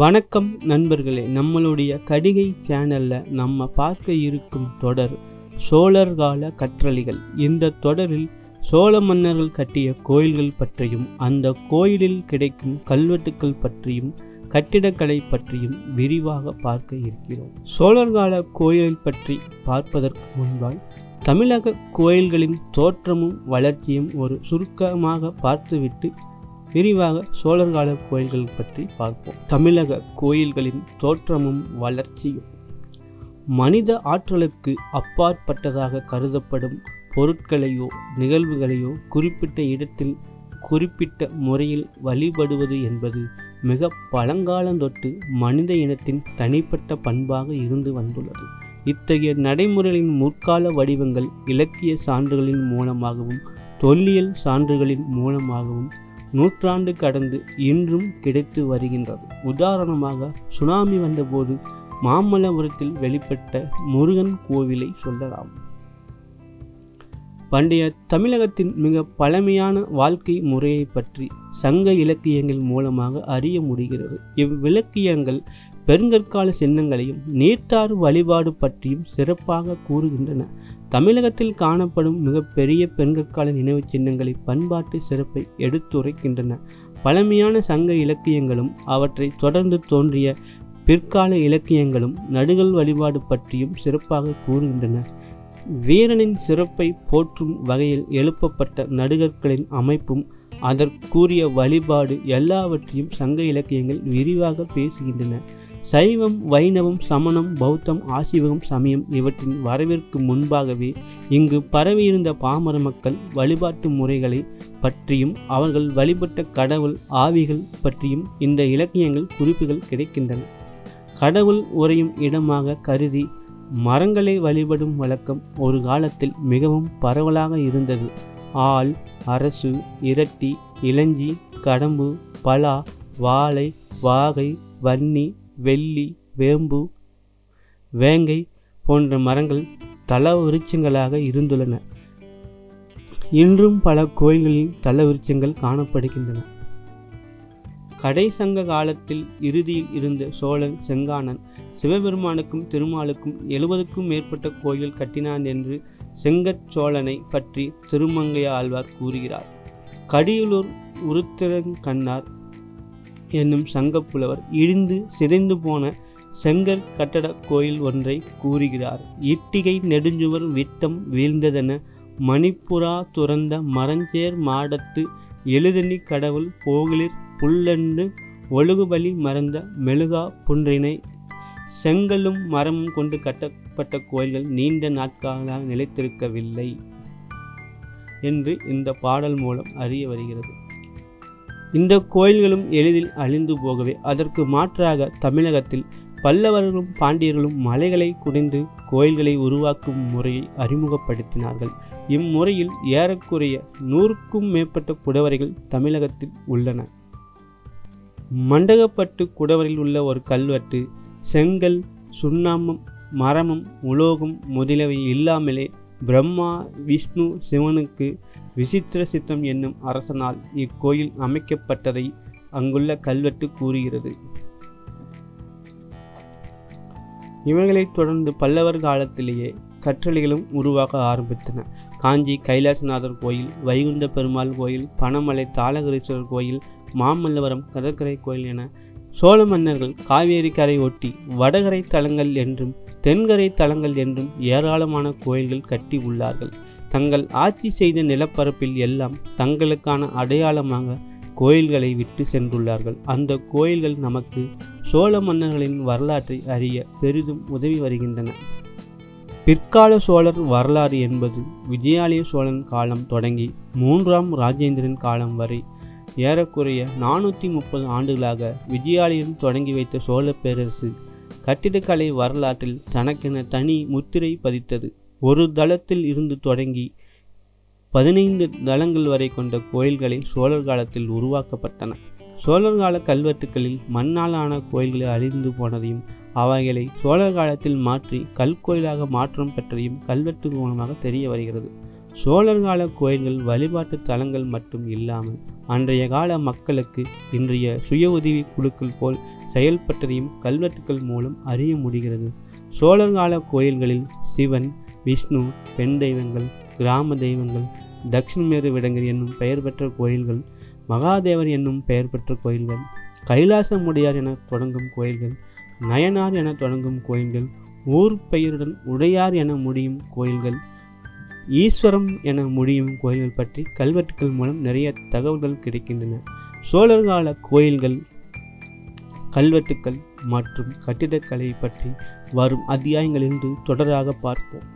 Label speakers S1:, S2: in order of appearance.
S1: வணக்கம் நண்பர்களே நம்மளுடைய கடிகை சேனல்ல நம்ம பார்க்க இருக்கும் தொடர் சோழர் கால கற்றளிகள். இந்த தொடரில் சோழ மன்னர்கள் கட்டிய கோயில்கள் பற்றியும் அந்த கோயிலில் கிடைக்கும் கல்வெட்டுக்கள் பற்றியும் கட்டிடக்கலை பற்றியும் விரிவாக பார்க்க இருக்கிறோம். சோழர் கால கோயிலை பற்றி பார்ப்பதற்கு முன்பால் தமிழக கோயில்களின் தோற்றமும் வளர்ச்சியும் ஒரு சுருக்கமாக பார்த்துவிட்டு விரிவாக சோழர்கால கோயில்கள் பற்றி பார்ப்போம். தமிழக கோயில்களின் தோற்றமும் வளர்ச்சியும். மனித ஆற்றலுக்கு அப்பாற்பட்டதாக கருதப்படும் பொருட்களையோ நிகழ்வுகளையோ குறிப்பிட்ட இடத்தில் குறிப்பிட்ட முறையில் வழிபடுவது என்பது மிக பழங்காலந்தொட்டு மனித இனத்தின் தனிப்பட்ட பண்பாக இருந்து வந்துள்ளது. இத்தகைய நடைமுறைகளின் முற்கால வடிவங்கள் இலக்கிய சான்றுகளின் மூலமாகவும் தொல்லியல் சான்றுகளின் மூலமாகவும் நூற்றாண்டு கடந்து இன்றும் கிடைத்து வருகின்றது. உதாரணமாக சுனாமி வந்தபோது மாமல்லபுரத்தில் வெளிப்பட்ட முருகன் கோவிலை சொல்லலாம். பண்டைய தமிழகத்தின் மிக பழமையான வாழ்க்கை முறையை பற்றி சங்க இலக்கியங்கள் மூலமாக அறிய முடிகிறது. இவ்விலக்கியங்கள் பெருங்கற்கால சின்னங்களையும் நீர்த்தாறு வழிபாடு பற்றியும் சிறப்பாக கூறுகின்றன. தமிழகத்தில் காணப்படும் மிகப்பெரிய பெருங்கற்கால நினைவு சின்னங்களை பண்பாட்டு சிறப்பை எடுத்துரைக்கின்றன. பழமையான சங்க இலக்கியங்களும் அவற்றை தொடர்ந்து தோன்றிய பிற்கால இலக்கியங்களும் நடுகள் வழிபாடு பற்றியும் சிறப்பாக கூறுகின்றன. வீரனின் சிறப்பை போற்றும் வகையில் எழுப்பப்பட்ட நடுகற்களின் அமைப்பும் அதற்குரிய வழிபாடு எல்லாவற்றையும் சங்க இலக்கியங்கள் விரிவாக பேசுகின்றன. சைவம் வைணவம் சமணம் பௌத்தம் ஆசிவகம் சமயம் இவற்றின் வரவிற்கு முன்பாகவே இங்கு பரவியிருந்த பாமர மக்கள் வழிபாட்டு முறைகளை பற்றியும் அவர்கள் வழிபட்ட கடவுள் ஆவிகள் பற்றியும் இந்த இலக்கியங்கள் குறிப்புகள் கிடைக்கின்றன. கடவுள் உறையும் இடமாக கருதி மரங்களை வழிபடும் வழக்கம் ஒரு காலத்தில் மிகவும் பரவலாக இருந்தது. ஆள் அரசு இரட்டி இளஞ்சி கடம்பு பலா வாழை வாகை வன்னி வெள்ளி வேம்பு வேங்கை போன்ற மரங்கள் தல விருட்சங்களாக இருந்துள்ளன. இன்றும் பல கோயில்களில் தல விருட்சங்கள் காணப்படுகின்றன. கடைசங்க காலத்தில் இறுதியில் இருந்த சோழன் செங்கானன் சிவபெருமானுக்கும் திருமாலுக்கும் எழுபதுக்கும் மேற்பட்ட கோயில் கட்டினான் என்று செங்கற் சோழனை பற்றி திருமங்கைய ஆழ்வார் கூறுகிறார் கடியலூர் உருத்திரங்கண்ணார் என்னும் சங்கப்புலவர் இடிந்து சிதைந்து போன செங்கற் கட்டட கோயில் ஒன்றை கூறுகிறார். இட்டிகை நெடுஞ்சுவர் விட்டம் வீழ்ந்ததென மணிப்புறா துறந்த மரஞ்சேர் மாடத்து எழுதணி கடவுள் போகிலிர் புல்லண்டு ஒழுகுபலி மறந்த மெழுகா புன்றினை செங்கலும் மரமும் கொண்டு கட்டப்பட்ட கோயில்கள் நீண்ட நாட்களாக நிலைத்திருக்கவில்லை என்று இந்த பாடல் மூலம் அறிய வருகிறது. இந்த கோயில்களும் எளிதில் அழிந்து போகவே. அதற்கு மாற்றாக தமிழகத்தில் பல்லவர்களும் பாண்டியர்களும் மலைகளை குடைந்து கோயில்களை உருவாக்கும் முறையை அறிமுகப்படுத்தினார்கள். இம்முறையில் ஏறக்குறைய நூறுக்கும் மேற்பட்ட குடவரைகள் தமிழகத்தில் உள்ளன. மண்டகப்பட்டு குடவரில் உள்ள ஒரு கல்வெட்டு செங்கல் சுண்ணாமம் மரமும் உலோகம் முதலியவை இல்லாமலே பிரம்மா விஷ்ணு சிவனுக்கு விசித்திர சித்தம் என்னும் அரசனால் இக்கோயில் அமைக்கப்பட்டதை அங்குள்ள கல்வெட்டு கூறுகிறது. இவைகளைத் தொடர்ந்து பல்லவர் காலத்திலேயே கற்றளிகளும் உருவாக ஆரம்பித்தன. காஞ்சி கைலாசநாதர் கோயில் வைகுண்ட பெருமாள் கோயில் பனமலை தாளகரீஸ்வரர் கோயில் மாமல்லபுரம் கடற்கரை கோயில் என சோழ மன்னர்கள் காவேரி கரை ஒட்டி வடகரை தலங்கள் என்றும் தென்கரை தலங்கள் என்றும் ஏராளமான கோயில்கள் கட்டி உள்ளார்கள். தங்கள் ஆட்சி செய்த நிலப்பரப்பில் எல்லாம் தங்களுக்கான அடையாளமாக கோயில்களை விட்டு சென்றுள்ளார்கள். அந்த கோயில்கள் நமக்கு சோழ மன்னர்களின் வரலாற்றை அறிய பெரிதும் உதவி வருகின்றன. பிற்கால சோழர் வரலாறு என்பது விஜயாலய சோழன் காலம் தொடங்கி மூன்றாம் ராஜேந்திரன் காலம் வரை ஏறக்குறைய நானூற்றி முப்பது ஆண்டுகளாக விஜயாலயம் தொடங்கி வைத்த சோழ பேரரசு கட்டிடக்கலை வரலாற்றில் தனக்கென தனி முத்திரை பதித்தது. ஒரு தளத்தில் இருந்து தொடங்கி பதினைந்து தளங்கள் வரை கொண்ட கோயில்களை சோழர் காலத்தில் உருவாக்கப்பட்டன. சோழர் கால கல்வெட்டுக்களில் மண்ணாலான கோயில்களை அழிந்து போனதையும் அவைகளை சோழர் காலத்தில் மாற்றி கல்கோயிலாக மாற்றம் பெற்றதையும் கல்வெட்டு மூலமாக தெரிய வருகிறது. சோழர் கால கோயில்கள் வழிபாட்டு தலங்கள் மட்டும் இல்லாமல் அன்றைய கால மக்களுக்கு இன்றைய சுய உதவி குழுக்கள் போல் செயல்பட்டதையும் கல்வெட்டுக்கள் மூலம் அறிய முடிகிறது. சோழர் கால கோயில்களில் சிவன் விஷ்ணு பெண் தெய்வங்கள் கிராம தெய்வங்கள் தட்சிணமேரு விடங்கர் என்னும் பெயர் பெற்ற கோயில்கள் மகாதேவர் என்னும் பெயர் பெற்ற கோயில்கள் கைலாசமுடையார் என தொடங்கும் கோயில்கள் நயனார் என தொடங்கும் கோயில்கள் ஊர் பெயருடன் உடையார் என முடியும் கோயில்கள் ஈஸ்வரம் என முடியும் கோயில்கள் பற்றி கல்வெட்டுக்கள் மூலம் நிறைய தகவல்கள் கிடைக்கின்றன. சோழர் கால கோயில்கள் கல்வெட்டுக்கள் மற்றும் கட்டிடக்கலை பற்றி வரும் அத்தியாயங்களிலிருந்து தொடராக பார்ப்போம்.